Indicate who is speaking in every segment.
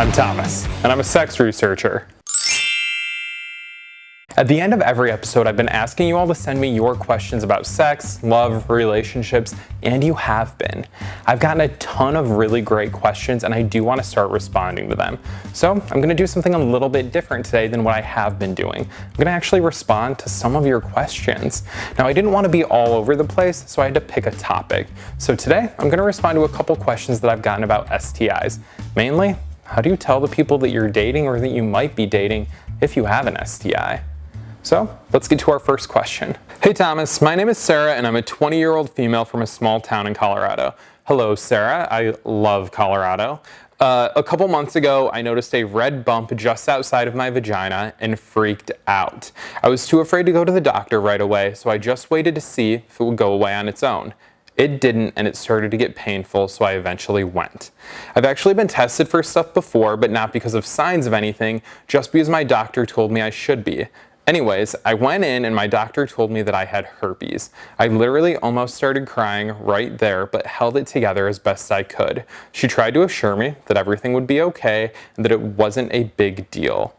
Speaker 1: I'm Thomas, and I'm a sex researcher. At the end of every episode, I've been asking you all to send me your questions about sex, love, relationships, and you have been. I've gotten a ton of really great questions and I do want to start responding to them. So I'm going to do something a little bit different today than what I have been doing. I'm going to actually respond to some of your questions. Now I didn't want to be all over the place, so I had to pick a topic. So today I'm going to respond to a couple questions that I've gotten about STIs. Mainly, how do you tell the people that you're dating or that you might be dating if you have an STI? So let's get to our first question. Hey Thomas, my name is Sarah and I'm a 20 year old female from a small town in Colorado. Hello Sarah, I love Colorado. Uh, a couple months ago, I noticed a red bump just outside of my vagina and freaked out. I was too afraid to go to the doctor right away, so I just waited to see if it would go away on its own. It didn't and it started to get painful so I eventually went. I've actually been tested for stuff before but not because of signs of anything, just because my doctor told me I should be. Anyways, I went in and my doctor told me that I had herpes. I literally almost started crying right there, but held it together as best I could. She tried to assure me that everything would be okay and that it wasn't a big deal.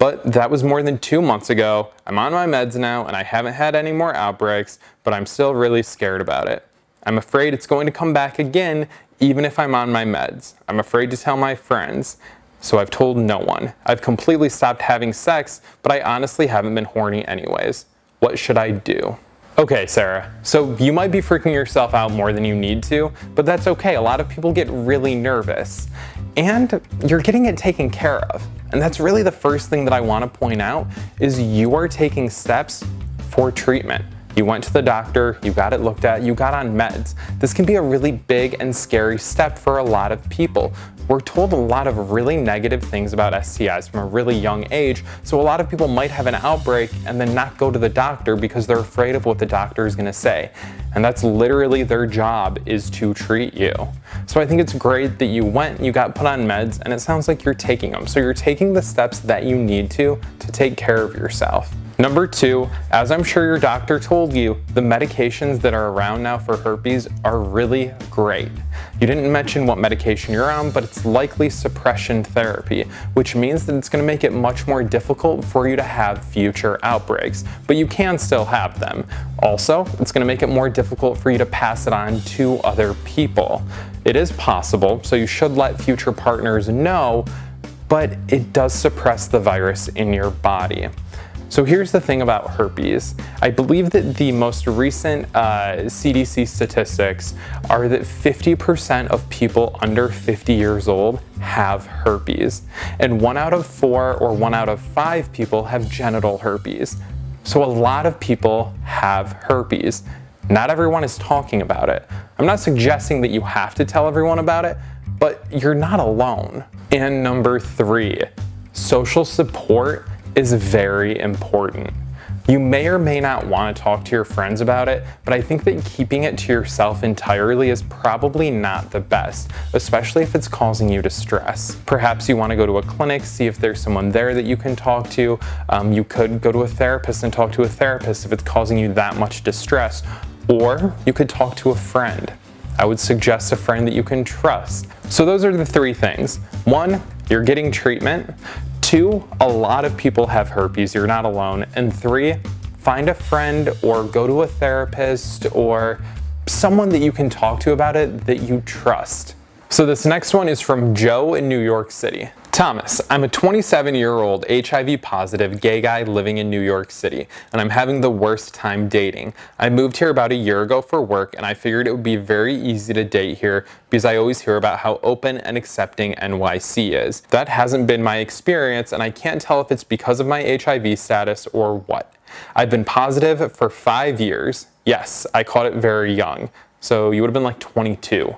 Speaker 1: But that was more than two months ago. I'm on my meds now and I haven't had any more outbreaks, but I'm still really scared about it. I'm afraid it's going to come back again even if I'm on my meds. I'm afraid to tell my friends so I've told no one. I've completely stopped having sex, but I honestly haven't been horny anyways. What should I do? Okay, Sarah, so you might be freaking yourself out more than you need to, but that's okay. A lot of people get really nervous. And you're getting it taken care of. And that's really the first thing that I want to point out is you are taking steps for treatment. You went to the doctor, you got it looked at, you got on meds. This can be a really big and scary step for a lot of people. We're told a lot of really negative things about STIs from a really young age, so a lot of people might have an outbreak and then not go to the doctor because they're afraid of what the doctor is going to say. And that's literally their job is to treat you. So I think it's great that you went, you got put on meds, and it sounds like you're taking them. So you're taking the steps that you need to to take care of yourself. Number two, as I'm sure your doctor told you, the medications that are around now for herpes are really great. You didn't mention what medication you're on, but it's likely suppression therapy, which means that it's going to make it much more difficult for you to have future outbreaks, but you can still have them. Also, it's going to make it more difficult for you to pass it on to other people. It is possible, so you should let future partners know, but it does suppress the virus in your body. So here's the thing about herpes. I believe that the most recent uh, CDC statistics are that 50% of people under 50 years old have herpes, and one out of four or one out of five people have genital herpes. So a lot of people have herpes. Not everyone is talking about it. I'm not suggesting that you have to tell everyone about it, but you're not alone. And number three, social support is very important. You may or may not want to talk to your friends about it, but I think that keeping it to yourself entirely is probably not the best, especially if it's causing you distress. Perhaps you want to go to a clinic, see if there's someone there that you can talk to. Um, you could go to a therapist and talk to a therapist if it's causing you that much distress, or you could talk to a friend. I would suggest a friend that you can trust. So those are the three things. One, you're getting treatment. Two, a lot of people have herpes, you're not alone. And three, find a friend or go to a therapist or someone that you can talk to about it that you trust. So this next one is from Joe in New York City. Thomas, I'm a 27 year old HIV positive gay guy living in New York City, and I'm having the worst time dating. I moved here about a year ago for work, and I figured it would be very easy to date here because I always hear about how open and accepting NYC is. That hasn't been my experience, and I can't tell if it's because of my HIV status or what. I've been positive for five years. Yes, I caught it very young, so you would have been like 22.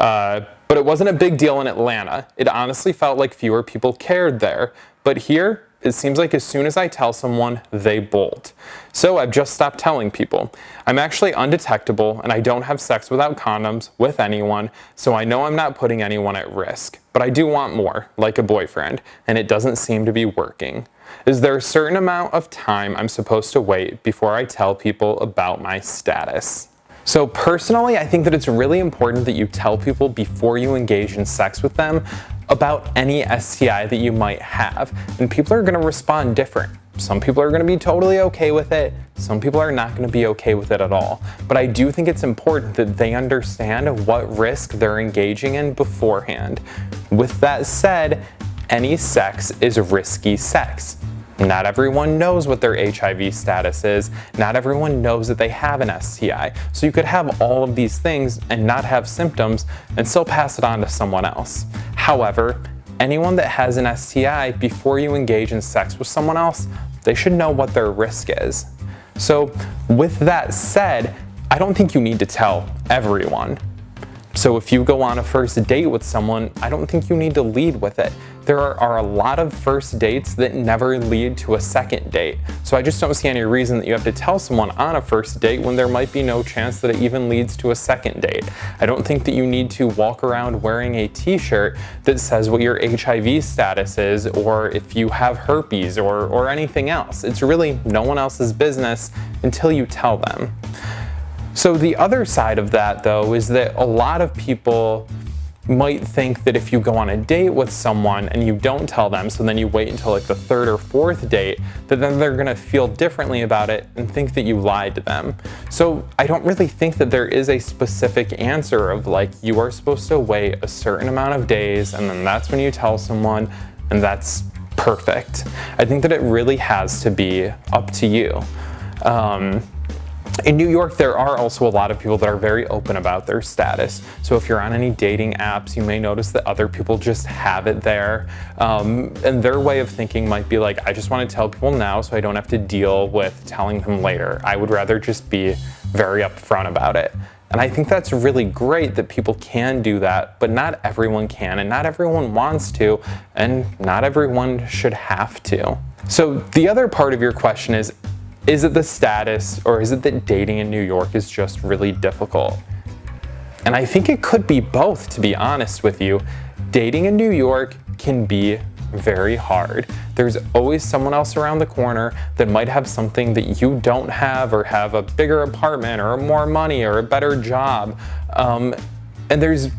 Speaker 1: Uh, but it wasn't a big deal in Atlanta. It honestly felt like fewer people cared there. But here, it seems like as soon as I tell someone, they bolt. So I've just stopped telling people. I'm actually undetectable and I don't have sex without condoms with anyone, so I know I'm not putting anyone at risk. But I do want more, like a boyfriend, and it doesn't seem to be working. Is there a certain amount of time I'm supposed to wait before I tell people about my status? So personally, I think that it's really important that you tell people before you engage in sex with them about any STI that you might have. And people are gonna respond different. Some people are gonna be totally okay with it. Some people are not gonna be okay with it at all. But I do think it's important that they understand what risk they're engaging in beforehand. With that said, any sex is risky sex. Not everyone knows what their HIV status is. Not everyone knows that they have an STI. So you could have all of these things and not have symptoms and still pass it on to someone else. However, anyone that has an STI before you engage in sex with someone else, they should know what their risk is. So with that said, I don't think you need to tell everyone. So if you go on a first date with someone, I don't think you need to lead with it. There are, a lot of first dates that never lead to a second date. So I just don't see any reason that you have to tell someone on a first date when there might be no chance that it even leads to a second date. I don't think that you need to walk around wearing a t-shirt that says what your HIV status is or if you have herpes or, or anything else. It's really no one else's business until you tell them. So the other side of that though is that a lot of people might think that if you go on a date with someone and you don't tell them, so then you wait until like the third or fourth date, that then they're gonna feel differently about it and think that you lied to them. So I don't really think that there is a specific answer of like, you are supposed to wait a certain amount of days and then that's when you tell someone and that's perfect. I think that it really has to be up to you. Um, in New York, there are also a lot of people that are very open about their status. So if you're on any dating apps, you may notice that other people just have it there. Um, and their way of thinking might be like, I just want to tell people now so I don't have to deal with telling them later. I would rather just be very upfront about it. And I think that's really great that people can do that, but not everyone can, and not everyone wants to, and not everyone should have to. So the other part of your question is, is it the status or is it that dating in New York is just really difficult? And I think it could be both, to be honest with you. Dating in New York can be very hard. There's always someone else around the corner that might have something that you don't have or have a bigger apartment or more money or a better job. Um, and there's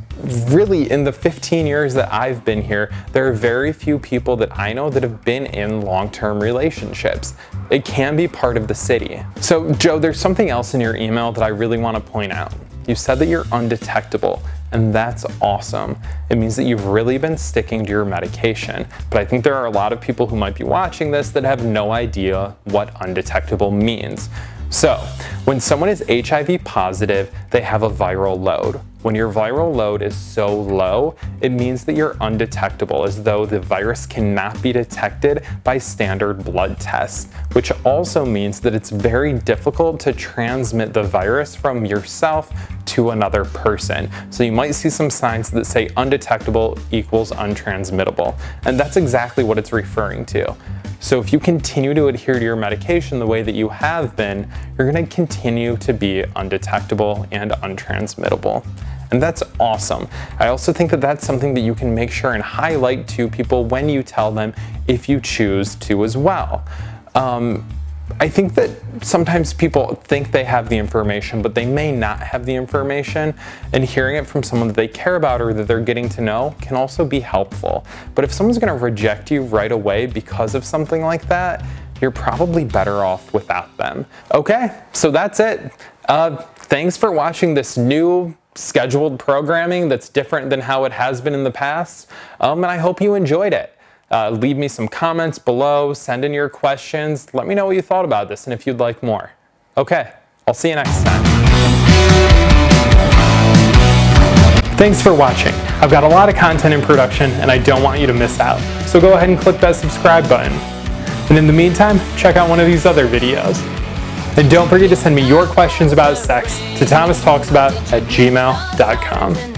Speaker 1: really in the 15 years that I've been here, there are very few people that I know that have been in long-term relationships. It can be part of the city. So Joe, there's something else in your email that I really want to point out. You said that you're undetectable and that's awesome. It means that you've really been sticking to your medication. But I think there are a lot of people who might be watching this that have no idea what undetectable means. So when someone is HIV positive, they have a viral load. When your viral load is so low, it means that you're undetectable as though the virus cannot be detected by standard blood tests, which also means that it's very difficult to transmit the virus from yourself to another person. So you might see some signs that say undetectable equals untransmittable. And that's exactly what it's referring to. So if you continue to adhere to your medication the way that you have been, you're gonna continue to be undetectable and untransmittable. And that's awesome. I also think that that's something that you can make sure and highlight to people when you tell them if you choose to as well. Um, I think that sometimes people think they have the information, but they may not have the information, and hearing it from someone that they care about or that they're getting to know can also be helpful. But if someone's gonna reject you right away because of something like that, you're probably better off without them. Okay, so that's it. Uh, thanks for watching this new scheduled programming that's different than how it has been in the past, um, and I hope you enjoyed it. Uh, leave me some comments below, send in your questions, let me know what you thought about this and if you'd like more. Okay, I'll see you next time. Thanks for watching. I've got a lot of content in production and I don't want you to miss out. So go ahead and click that subscribe button. And in the meantime, check out one of these other videos. And don't forget to send me your questions about sex to thomastalksabout at gmail.com.